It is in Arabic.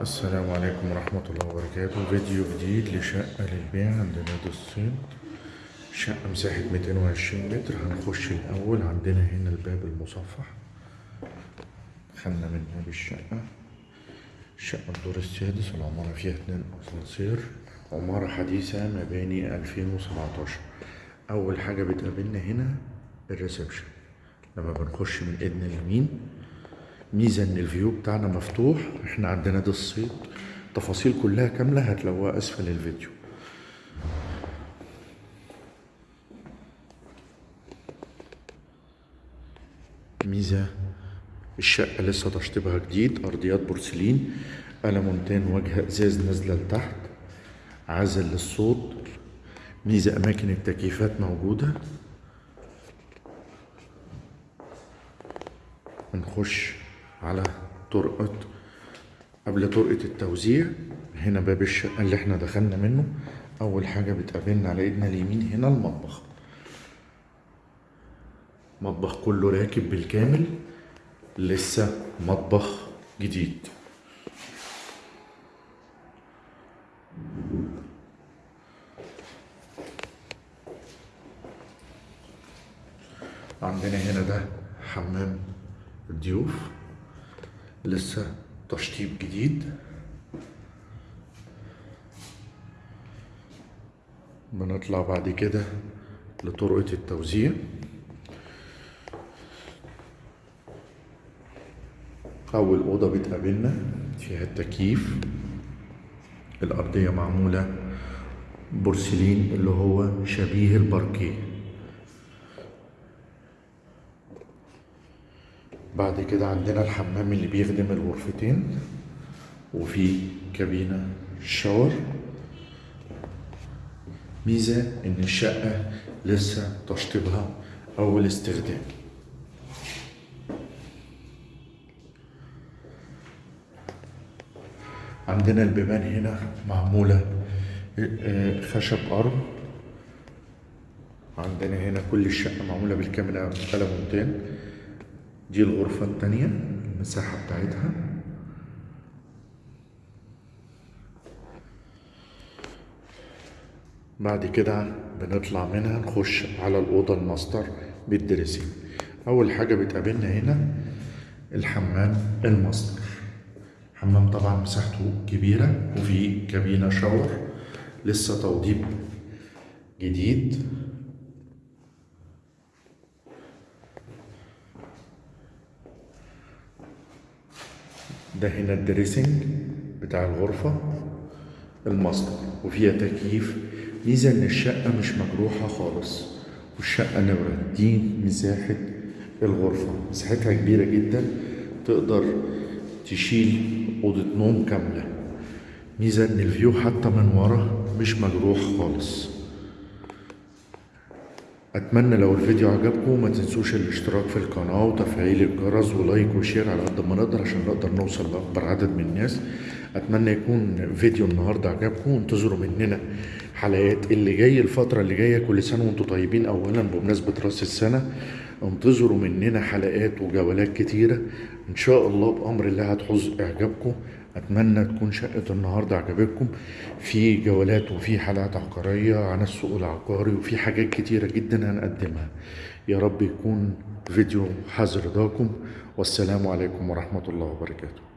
السلام عليكم ورحمة الله وبركاته. فيديو جديد لشقة للبيع عند نادي الصيد شقة مساحة 220 متر. هنخش الأول عندنا هنا الباب المصفح. دخلنا من باب الشقة الشقة الدور السادس. العمارة فيها اتنين أسانسير. عمارة حديثة مباني 2017 أول حاجة بتقابلنا هنا الريسبشن. لما بنخش من إيدنا اليمين ميزة إن الفيو بتاعنا مفتوح. إحنا عندنا ده الصيد. تفاصيل كلها كاملة هتلاقوها أسفل الفيديو. ميزة. الشقة لسه تشطيبها جديد. أرضيات بورسلين. ألمونتين وجه إزاز نازلة لتحت. عازل للصوت. ميزة أماكن التكييفات موجودة. نخش على طرقة قبل طرقة التوزيع هنا باب الشقة اللي إحنا دخلنا منه. أول حاجة بتقابلنا على إيدنا اليمين هنا المطبخ. مطبخ كله راكب بالكامل لسه مطبخ جديد. عندنا هنا ده حمام الضيوف لسه تشطيب جديد. بنطلع بعد كده لطرقة التوزيع. أول أوضة بتقابلنا فيها التكييف. الأرضية معمولة بورسلين اللي هو شبيه الباركيه. بعد كده عندنا الحمام اللي بيخدم الغرفتين وفي كابينة شاور. ميزة إن الشقة لسه تشطيبها أول استخدام عندنا البيبان هنا معمولة آه، خشب أرض. عندنا هنا كل الشقة معمولة بالكامل ألمونتين دي الغرفة التانية المساحة بتاعتها. بعد كده بنطلع منها نخش على الأوضة ال master بال dressing أول حاجة بتقابلنا هنا الحمام الماستر. حمام طبعا مساحته كبيرة وفي كابينة shower لسه توضيب جديد. ده هنا ال dressing بتاع الغرفة الماستر. وفيها تكييف. ميزة إن الشقة مش مجروحة خالص والشقة منورة. دي مساحة الغرفة. مساحتها كبيرة جدا. تقدر تشيل أوضة نوم كاملة. ميزة إن ال view حتى من ورا مش مجروح خالص. أتمنى لو الفيديو عجبكم ما تنسوش الاشتراك في القناة وتفعيل الجرس و like و share على قد ما نقدر عشان نقدر نوصل لأكبر عدد من الناس. أتمنى يكون فيديو النهاردة عجبكم. وانتظروا مننا حلقات اللي جاي الفترة اللي جاية كل سنة وأنتم طيبين. اولا بمناسبة رأس السنة انتظروا مننا حلقات وجولات كتيرة. إن شاء الله بأمر الله هتحوز إعجابكم. أتمنى تكون شقة النهاردة عجبتكم. في جولات وفي حلقات عقارية عن السوق العقاري وفي حاجات كتيرة جدا هنقدمها. يا رب يكون فيديو حاز رضاكم والسلام عليكم ورحمة الله وبركاته.